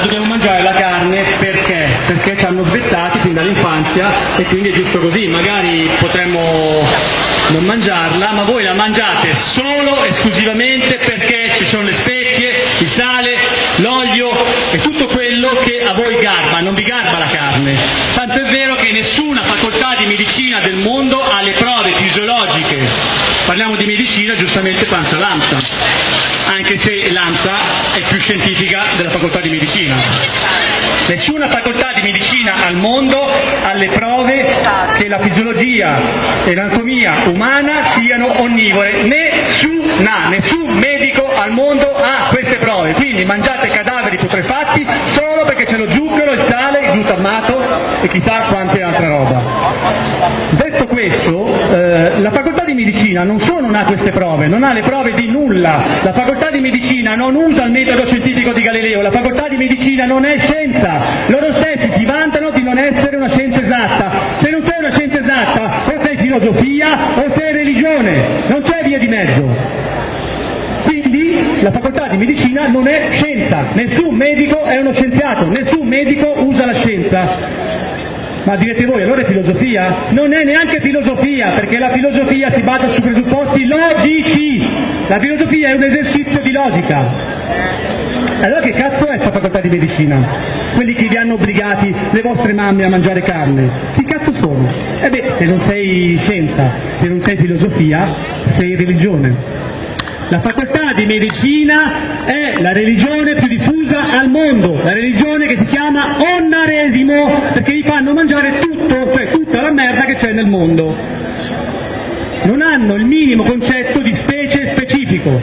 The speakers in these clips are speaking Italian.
Dobbiamo mangiare la carne perché? Perché ci hanno svezzati fin dall'infanzia e quindi è giusto così, magari potremmo non mangiarla, ma voi la mangiate solo esclusivamente perché ci sono le spezie, il sale, l'olio e tutto quello che a voi garba, non vi garba la carne. Tanto è vero che nessuna facoltà di medicina del mondo ha le prove fisiologiche. Parliamo di medicina, giustamente penso all'AMSA, anche se l'AMSA è più scientifica della facoltà di medicina. Nessuna facoltà di medicina al mondo ha le prove che la fisiologia e l'anatomia umana siano onnivore. Nessuna, nessun medico al mondo ha queste prove. Quindi mangiate cadaveri putrefatti solo perché c'è lo zucchero, il sale, il glutammato e chissà quante altre roba. Detto questo, eh, la facoltà di medicina non solo non ha queste prove, non ha le prove di nulla. La facoltà di medicina non usa il metodo scientifico di Galileo, la facoltà di medicina non è scienza. Loro stessi si vantano di non essere una scienza esatta. Se non sei una scienza esatta, o sei filosofia o sei religione, non c'è via di mezzo. Quindi la facoltà di medicina non è scienza, nessun medico è uno scienziato, nessun medico usa la scienza. Ma direte voi, allora è filosofia? Non è neanche filosofia, perché la filosofia si basa su presupposti logici. La filosofia è un esercizio di logica. Allora che cazzo è questa facoltà di medicina? Quelli che vi hanno obbligati le vostre mamme a mangiare carne? Chi cazzo sono? Eh beh, se non sei scienza, se non sei filosofia, sei religione. La facoltà di medicina è la religione più diffusa al mondo, la religione che si chiama onnaresimo, perché vi fanno mangiare tutto, cioè tutta la merda che c'è nel mondo. Non hanno il minimo concetto di specie specifico.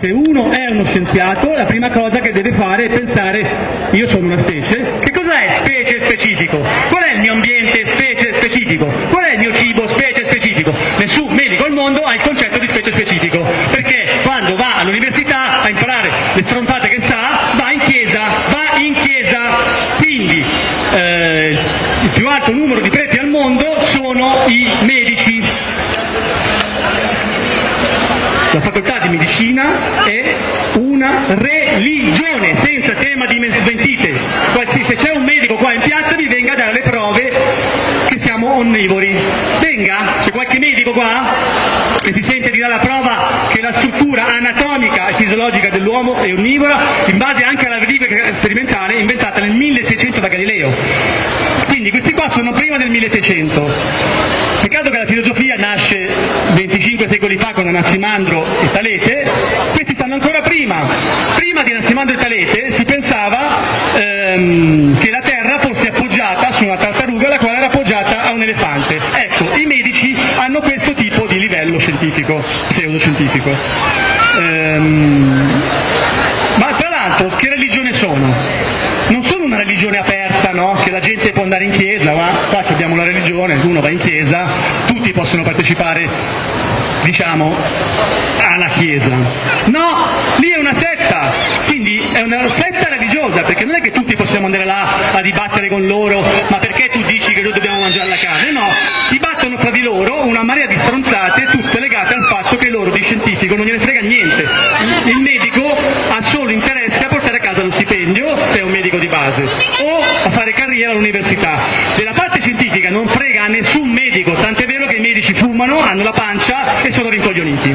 Se uno è uno scienziato, la prima cosa che deve fare è pensare, io sono una specie, che cos'è specie specifico? Qual è il mio ambiente specie specifico? Qual è il mio cibo specie specifico? Nessun medico al mondo ha il concetto di specie specifico, perché quando va all'università a imparare le stronzate che sa, va in chiesa, va in chiesa, quindi eh, il più alto numero di preti al mondo sono i medici. La facoltà di medicina è una religione senza tema di. Qualsiasi- Se c'è un medico qua in piazza vi venga a dare le prove che siamo onnivori. Venga, c'è qualche medico qua che si sente di dare la prova che la struttura anatomica e fisiologica dell'uomo è onnivora in base anche alla verifica sperimentale inventata nel 1600 da Galileo. Quindi questi qua sono prima del 1600. Peccato che la filosofia nasce 25 secoli fa con Anassimandro e Talete, questi stanno ancora prima. Prima di Anassimandro e Talete si pensava ehm, che la Terra fosse appoggiata su una tartaruga la quale era appoggiata a un elefante. Ecco, i medici hanno questo tipo di livello scientifico, pseudoscientifico. Ehm, ma tra l'altro che religione sono? non sono una religione aperta, no? che la gente può andare in chiesa, ma qua abbiamo la religione, uno va in chiesa, tutti possono partecipare, diciamo, alla chiesa. No, lì è una setta, quindi è una setta religiosa, perché non è che tutti possiamo andare là a dibattere con loro, ma perché tu dici che noi dobbiamo mangiare la carne? No, dibattono tra di loro una marea di stronzate, tutte legate al fatto che loro di scientifico non gliene frega niente. Il medico ha solo interesse a portare a casa lo stipendio, se è un medico di base, o a fare carriera all'università. Della parte scientifica non frega a nessun medico, tant'è vero che i medici fumano, hanno la pancia e sono rincoglioniti.